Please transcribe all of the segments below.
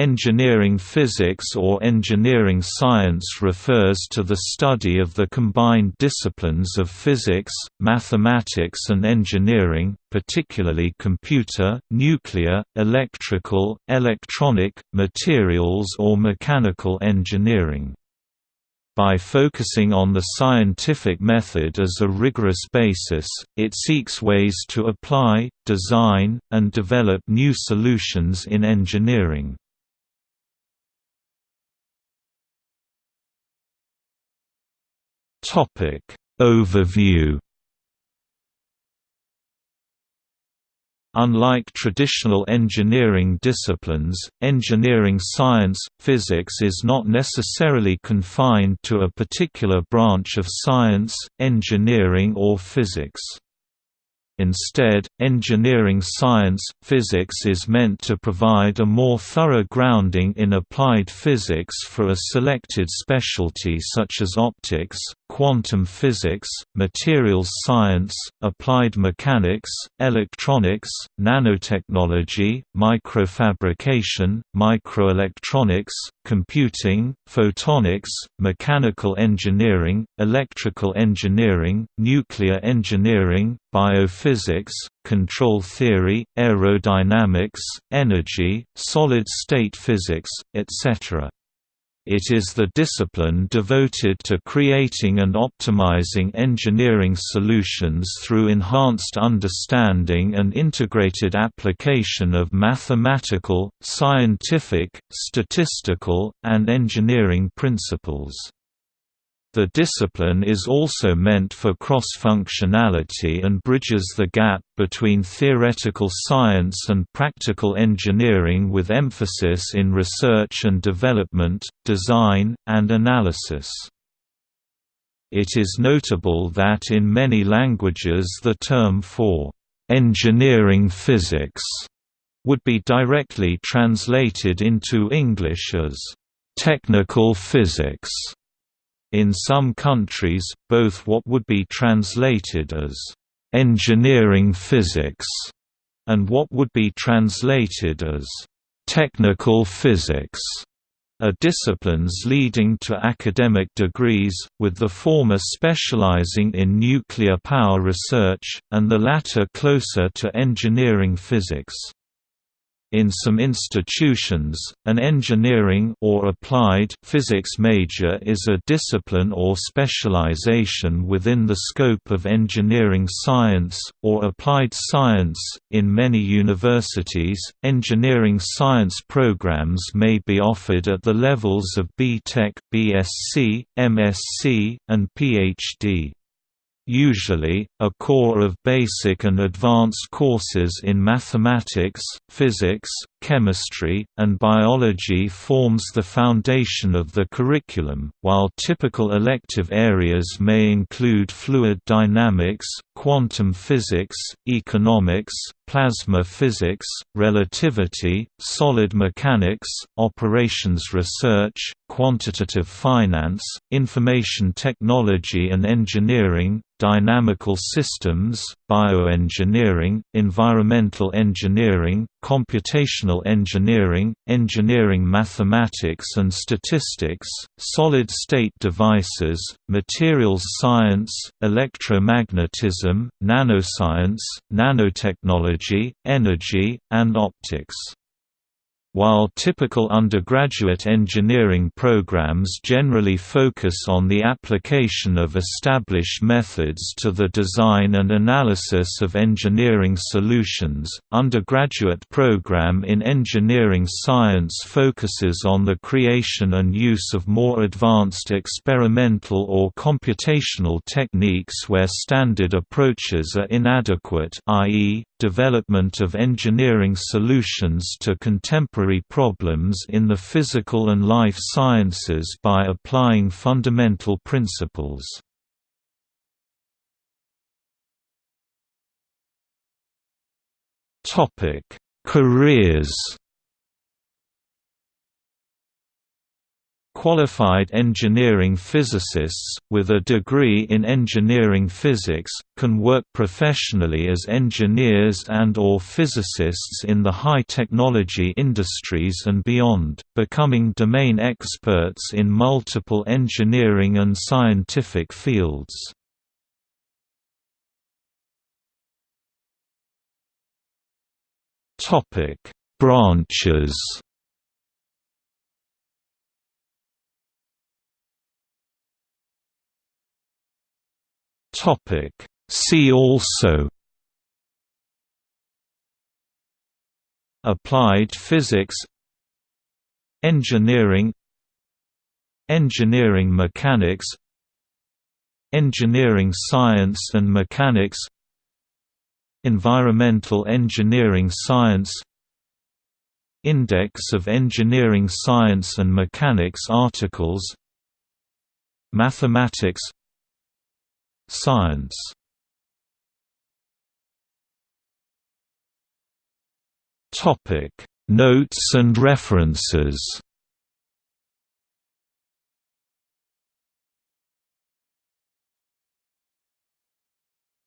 Engineering physics or engineering science refers to the study of the combined disciplines of physics, mathematics and engineering, particularly computer, nuclear, electrical, electronic, materials or mechanical engineering. By focusing on the scientific method as a rigorous basis, it seeks ways to apply, design, and develop new solutions in engineering. Topic Overview Unlike traditional engineering disciplines, engineering science, physics is not necessarily confined to a particular branch of science, engineering or physics. Instead, engineering science, physics is meant to provide a more thorough grounding in applied physics for a selected specialty such as optics, quantum physics, materials science, applied mechanics, electronics, nanotechnology, microfabrication, microelectronics, computing, photonics, mechanical engineering, electrical engineering, nuclear engineering, biophysics, control theory, aerodynamics, energy, solid-state physics, etc. It is the discipline devoted to creating and optimizing engineering solutions through enhanced understanding and integrated application of mathematical, scientific, statistical, and engineering principles. The discipline is also meant for cross-functionality and bridges the gap between theoretical science and practical engineering with emphasis in research and development, design, and analysis. It is notable that in many languages the term for engineering physics would be directly translated into English as technical physics. In some countries, both what would be translated as engineering physics and what would be translated as technical physics are disciplines leading to academic degrees, with the former specializing in nuclear power research, and the latter closer to engineering physics. In some institutions, an engineering or applied physics major is a discipline or specialization within the scope of engineering science or applied science. In many universities, engineering science programs may be offered at the levels of B.Tech, BSc, MSc, and PhD. Usually, a core of basic and advanced courses in mathematics, physics, chemistry, and biology forms the foundation of the curriculum, while typical elective areas may include fluid dynamics, quantum physics, economics, plasma physics, relativity, solid mechanics, operations research, quantitative finance, information technology and engineering, dynamical systems, bioengineering, environmental engineering, computational engineering, engineering mathematics and statistics, solid-state devices, materials science, electromagnetism, nanoscience, nanotechnology, energy, and optics. While typical undergraduate engineering programs generally focus on the application of established methods to the design and analysis of engineering solutions, undergraduate program in engineering science focuses on the creation and use of more advanced experimental or computational techniques where standard approaches are inadequate i.e., development of engineering solutions to contemporary problems in the physical and life sciences by applying fundamental principles. Careers Qualified engineering physicists, with a degree in engineering physics, can work professionally as engineers and or physicists in the high-technology industries and beyond, becoming domain experts in multiple engineering and scientific fields. Branches Topic. See also Applied physics Engineering Engineering mechanics Engineering science and mechanics Environmental engineering science Index of engineering science and mechanics articles Mathematics Science. Topic. Notes and references.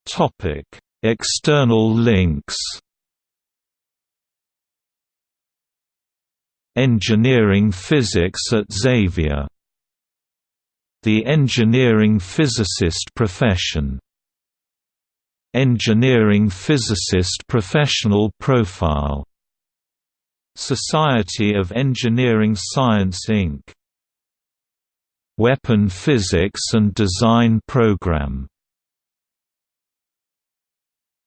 Topic. External links. Engineering physics at Xavier the engineering physicist profession. Engineering physicist professional profile. Society of Engineering Science Inc. Weapon Physics and Design Program